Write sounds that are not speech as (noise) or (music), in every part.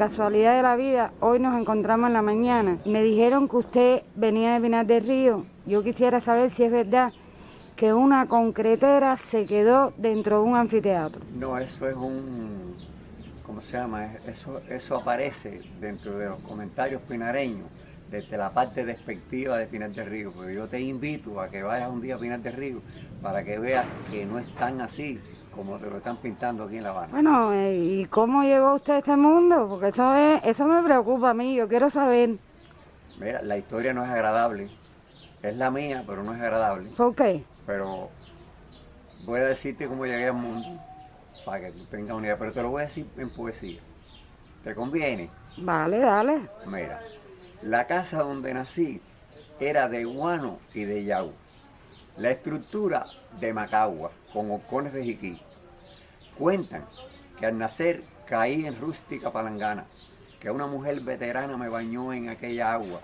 casualidad de la vida, hoy nos encontramos en la mañana. Me dijeron que usted venía de Pinar del Río. Yo quisiera saber si es verdad que una concretera se quedó dentro de un anfiteatro. No, eso es un, ¿cómo se llama? Eso, eso aparece dentro de los comentarios pinareños, desde la parte despectiva de Pinar del Río, porque yo te invito a que vayas un día a Pinar del Río para que veas que no es tan así como te lo están pintando aquí en La Habana. Bueno, eh, ¿y cómo llegó usted a este mundo? Porque eso, es, eso me preocupa a mí, yo quiero saber. Mira, la historia no es agradable, es la mía, pero no es agradable. ¿Por qué? pero voy a decirte cómo llegué al mundo para que tú tengas una idea, pero te lo voy a decir en poesía. ¿Te conviene? Vale, dale. Mira, la casa donde nací era de guano y de yau. La estructura de Macagua, con horcones de jiquí. Cuentan que al nacer caí en rústica palangana, que una mujer veterana me bañó en aquella agua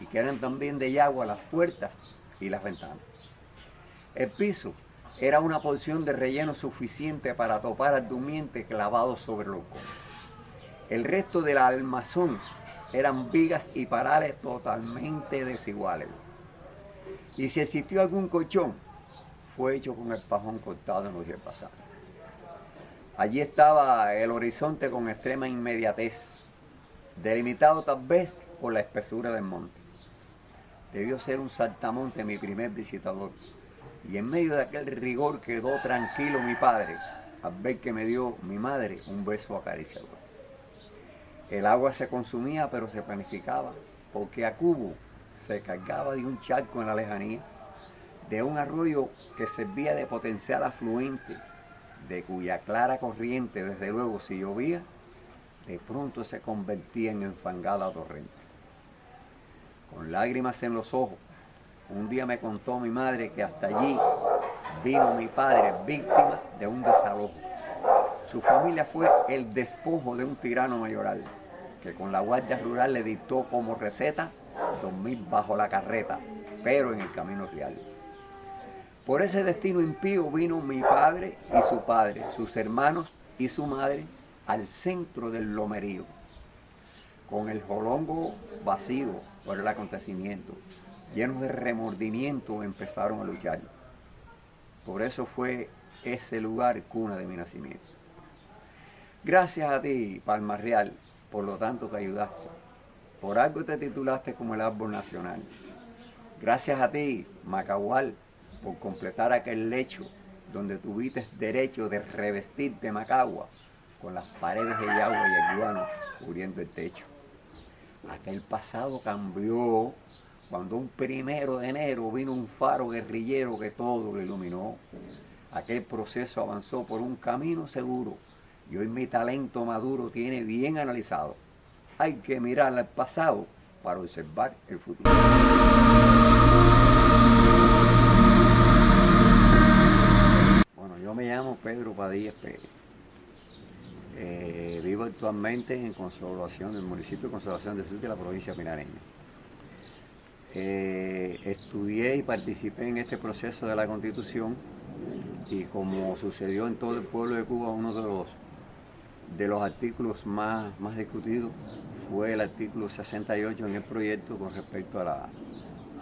y que eran también de agua las puertas y las ventanas. El piso era una porción de relleno suficiente para topar al durmiente clavado sobre conos. El resto del almazón eran vigas y parales totalmente desiguales. Y si existió algún colchón, fue hecho con el pajón cortado en los días pasados. Allí estaba el horizonte con extrema inmediatez, delimitado tal vez por la espesura del monte. Debió ser un saltamonte mi primer visitador, y en medio de aquel rigor quedó tranquilo mi padre al ver que me dio mi madre un beso acariciador. El agua se consumía pero se planificaba porque a Cubo se cargaba de un charco en la lejanía, de un arroyo que servía de potencial afluente, de cuya clara corriente, desde luego, si llovía, de pronto se convertía en enfangada torrente. Con lágrimas en los ojos, un día me contó mi madre que hasta allí vino mi padre víctima de un desalojo. Su familia fue el despojo de un tirano mayoral, que con la guardia rural le dictó como receta dormir bajo la carreta, pero en el camino real. Por ese destino impío vino mi padre y su padre, sus hermanos y su madre al centro del lomerío, con el jolongo vacío por el acontecimiento, llenos de remordimiento, empezaron a luchar. Por eso fue ese lugar cuna de mi nacimiento. Gracias a ti, Palma Real, por lo tanto que ayudaste. Por algo te titulaste como el árbol nacional. Gracias a ti, Macahual, por completar aquel lecho donde tuviste derecho de revestirte Macagua con las paredes de agua y el guano cubriendo el techo. Aquel pasado cambió cuando un primero de enero vino un faro guerrillero que todo lo iluminó. Aquel proceso avanzó por un camino seguro y hoy mi talento maduro tiene bien analizado. Hay que mirar al pasado para observar el futuro. Pedro Padilla Pérez. Eh, vivo actualmente en Consolación, el municipio de Consolación de Sur de la provincia pinareña. Eh, estudié y participé en este proceso de la Constitución y como sucedió en todo el pueblo de Cuba, uno de los, de los artículos más, más discutidos fue el artículo 68 en el proyecto con respecto a la,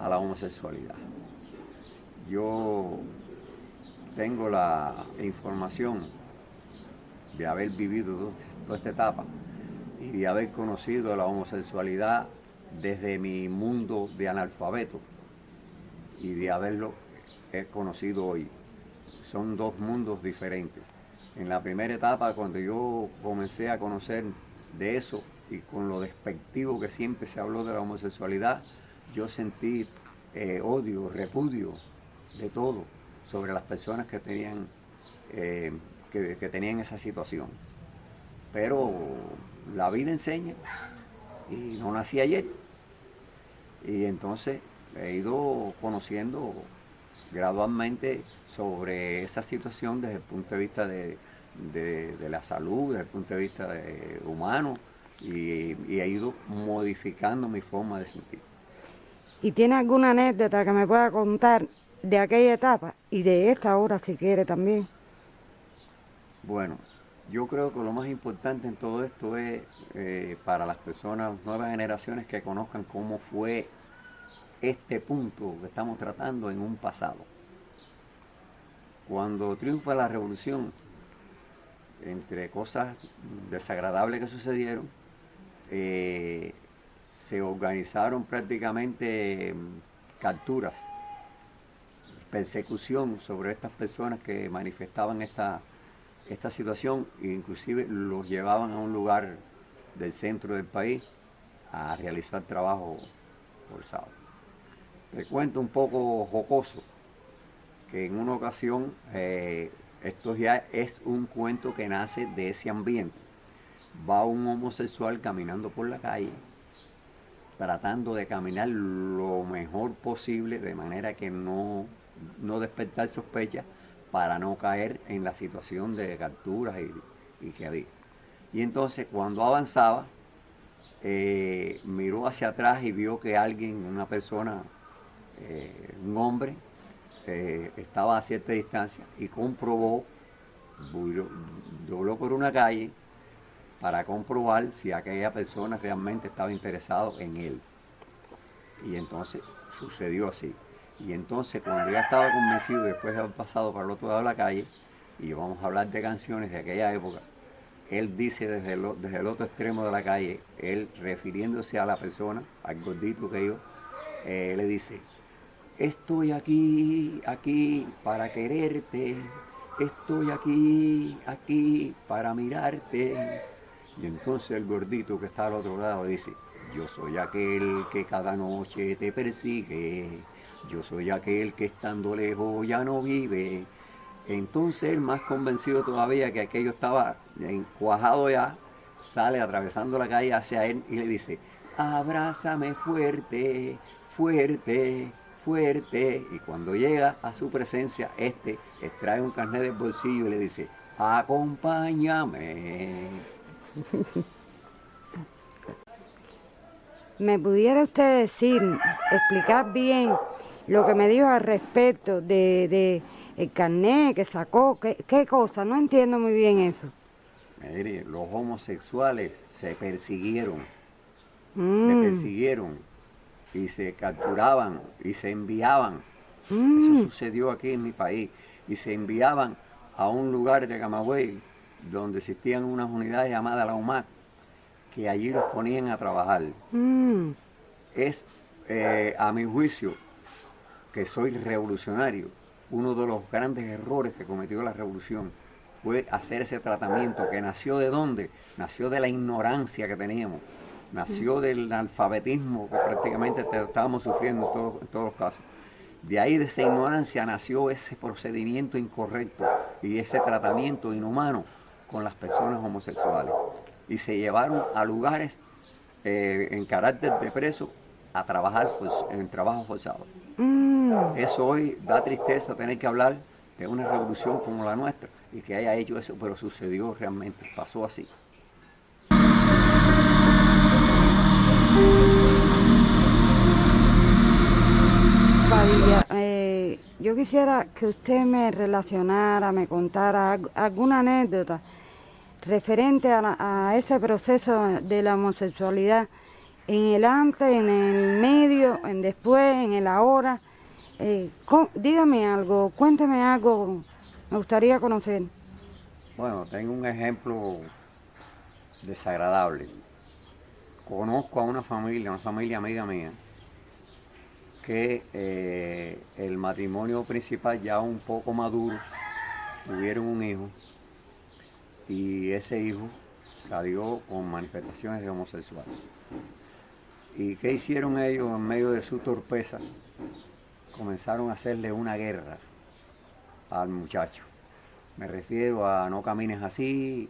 a la homosexualidad. Yo tengo la información de haber vivido toda esta etapa y de haber conocido la homosexualidad desde mi mundo de analfabeto y de haberlo conocido hoy. Son dos mundos diferentes. En la primera etapa, cuando yo comencé a conocer de eso y con lo despectivo que siempre se habló de la homosexualidad, yo sentí eh, odio, repudio de todo sobre las personas que tenían, eh, que, tenían esa situación. Pero la vida enseña y no nací ayer. Y entonces he ido conociendo gradualmente sobre esa situación desde el punto de vista de, la salud, desde el punto de vista humano, y, he ido modificando mi forma de sentir. ¿Y tiene alguna anécdota que me pueda contar de aquella etapa y de esta hora si quiere también? Bueno, Yo creo que lo más importante en todo esto es eh, para las personas, nuevas generaciones, que conozcan cómo fue este punto que estamos tratando en un pasado. Cuando triunfa la revolución, entre cosas desagradables que sucedieron, eh, se organizaron prácticamente mm, capturas, persecución sobre estas personas que manifestaban esta, esta situación e inclusive los llevaban a un lugar del centro del país a realizar trabajo forzado. Te cuento un poco jocoso que en una ocasión eh, esto ya es un cuento que nace de ese ambiente. Va un homosexual caminando por la calle, tratando de caminar lo mejor posible, de manera que no, no despertar sospechas para no caer en la situación de capturas y, que había. Y entonces cuando avanzaba, eh, miró hacia atrás y vio que alguien, una persona, eh, un hombre, eh, estaba a cierta distancia y comprobó, dobló por una calle para comprobar si aquella persona realmente estaba interesado en él. Y entonces sucedió así. Y entonces cuando ya estaba convencido, después de haber pasado para el otro lado de la calle, y vamos a hablar de canciones de aquella época, él dice desde el, desde el otro extremo de la calle, él refiriéndose a la persona, al gordito que yo, eh, le dice, Estoy aquí, aquí para quererte. Estoy aquí, aquí para mirarte. Y entonces el gordito que está al otro lado dice, yo soy aquel que cada noche te persigue. Yo soy aquel que estando lejos ya no vive. Entonces él más convencido todavía que aquello estaba encuajado ya, sale atravesando la calle hacia él y le dice, abrázame fuerte, fuerte, fuerte y cuando llega a su presencia, este extrae un carnet del bolsillo y le dice, acompáñame. (laughs) ¿Me pudiera usted decir, explicar bien lo que me dijo al respecto de, el carnet que sacó? ¿Qué, cosa? No entiendo muy bien eso. Mire, los homosexuales se persiguieron. Se mm. persiguieron y se capturaban y se enviaban. Eso mm. sucedió aquí en mi país. Y se enviaban a un lugar de Camagüey donde existían unas unidades llamadas la UMAC, que allí los ponían a trabajar. Mm. Es, eh, a mi juicio, que soy revolucionario, uno de los grandes errores que cometió la revolución fue hacer ese tratamiento que nació de dónde? Nació de la ignorancia que teníamos nació del alfabetismo que prácticamente estábamos sufriendo en todos, los casos. De ahí, de esa ignorancia, nació ese procedimiento incorrecto y ese tratamiento inhumano con las personas homosexuales. Y se llevaron a lugares eh, en carácter de preso a trabajar pues, en trabajo forzado. Mm. Eso hoy da tristeza tener que hablar de una revolución como la nuestra y que haya hecho eso, pero sucedió realmente, pasó así. Eh, yo quisiera que usted me relacionara, me contara alguna anécdota referente a, ese proceso de la homosexualidad en el antes, en el medio, en después, en el ahora. Eh, dígame algo, cuénteme algo, me gustaría conocer. Bueno, tengo un ejemplo desagradable. Conozco a una familia, una familia amiga mía, que eh, el matrimonio principal ya un poco maduro, tuvieron un hijo y ese hijo salió con manifestaciones de homosexual. ¿Y qué hicieron ellos en medio de su torpeza? Comenzaron a hacerle una guerra al muchacho. Me refiero a no camines así,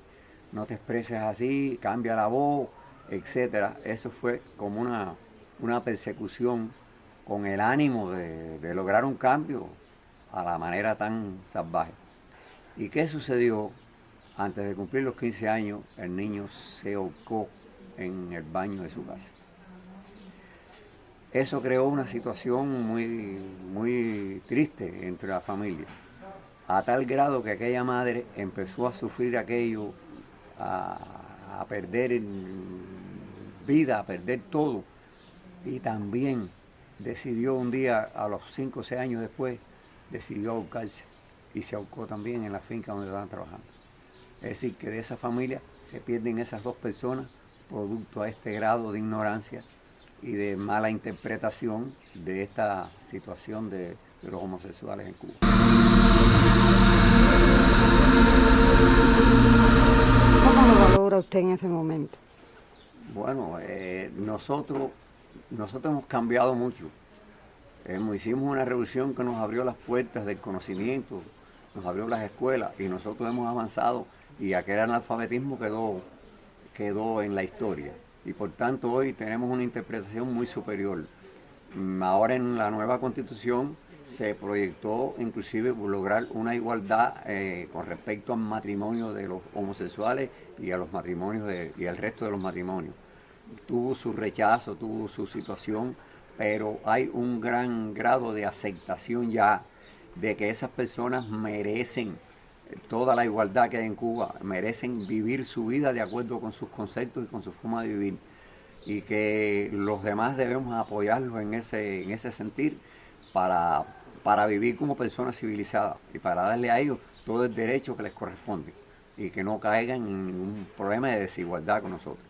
no te expreses así, cambia la voz, etc. Eso fue como una, una persecución con el ánimo de, lograr un cambio a la manera tan salvaje. ¿Y qué sucedió? Antes de cumplir los 15 años, el niño se ahorcó en el baño de su casa. Eso creó una situación muy, muy triste entre la familia, a tal grado que aquella madre empezó a sufrir aquello a, a perder vida, a perder todo. Y también decidió un día, a los 5 o 6 años después, decidió ahorcarse y se ahorcó también en la finca donde estaban trabajando. Es decir, que de esa familia se pierden esas dos personas producto a este grado de ignorancia y de mala interpretación de esta situación de, los homosexuales en Cuba. ¿Cómo lo valora usted en ese momento? Bueno, eh, nosotros, nosotros hemos cambiado mucho. hicimos una revolución que nos abrió las puertas del conocimiento, nos abrió las escuelas y nosotros hemos avanzado y aquel analfabetismo quedó, quedó en la historia. Y por tanto hoy tenemos una interpretación muy superior. Mm, ahora en la nueva constitución se proyectó inclusive lograr una igualdad eh, con respecto al matrimonio de los homosexuales y a los matrimonios y al resto de los matrimonios. Tuvo su rechazo, tuvo su situación, pero hay un gran grado de aceptación ya de que esas personas merecen toda la igualdad que hay en Cuba, merecen vivir su vida de acuerdo con sus conceptos y con su forma de vivir. Y que los demás debemos apoyarlos en ese, en ese sentir para, para vivir como personas civilizadas y para darle a ellos todo el derecho que les corresponde y que no caigan en ningún problema de desigualdad con nosotros.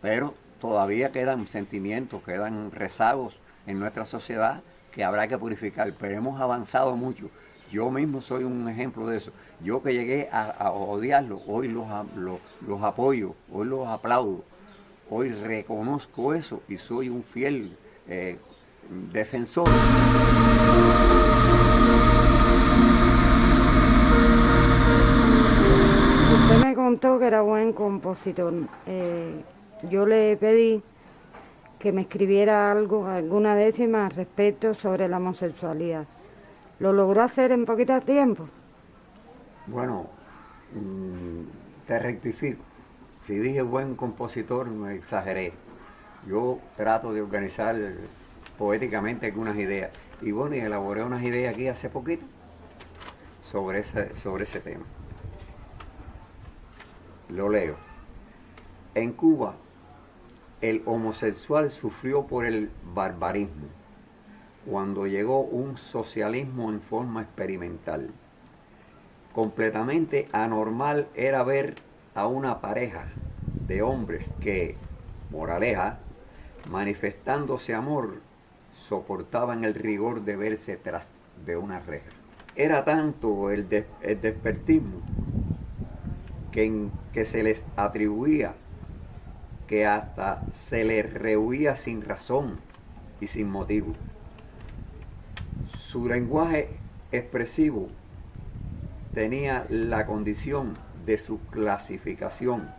Pero todavía quedan sentimientos, quedan rezagos en nuestra sociedad que habrá que purificar, pero hemos avanzado mucho. Yo mismo soy un ejemplo de eso. Yo que llegué a, odiarlo, hoy los, apoyo, hoy los aplaudo, hoy reconozco eso y soy un fiel eh, defensor. Usted me contó que era buen compositor. Eh, yo le pedí que me escribiera algo, alguna décima respecto sobre la homosexualidad. ¿Lo logró hacer en poquito tiempo? Bueno, mm, te rectifico. Si dije buen compositor, me exageré. Yo trato de organizar poéticamente algunas ideas. Y bueno, y elaboré unas ideas aquí hace poquito sobre ese, sobre ese tema. Lo leo. En Cuba el homosexual sufrió por el barbarismo cuando llegó un socialismo en forma experimental. Completamente anormal era ver a una pareja de hombres que, moraleja, manifestándose amor, soportaban el rigor de verse tras de una reja. Era tanto el, despertismo que, se les atribuía que hasta se le rehuía sin razón y sin motivo. Su lenguaje expresivo tenía la condición de su clasificación,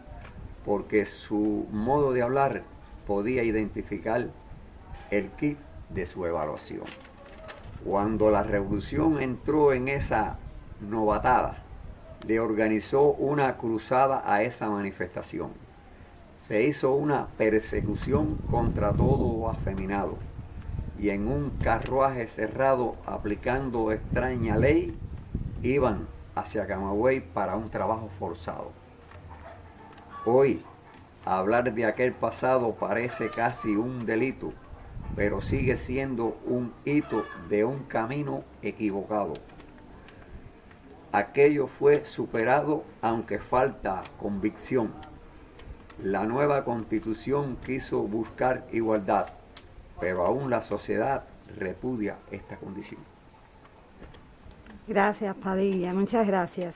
porque su modo de hablar podía identificar el kit de su evaluación. Cuando la revolución entró en esa novatada, le organizó una cruzada a esa manifestación se hizo una persecución contra todo afeminado y en un carruaje cerrado aplicando extraña ley iban hacia Camagüey para un trabajo forzado. Hoy, hablar de aquel pasado parece casi un delito, pero sigue siendo un hito de un camino equivocado. Aquello fue superado aunque falta convicción. La nueva constitución quiso buscar igualdad, pero aún la sociedad repudia esta condición. Gracias, Padilla. Muchas gracias.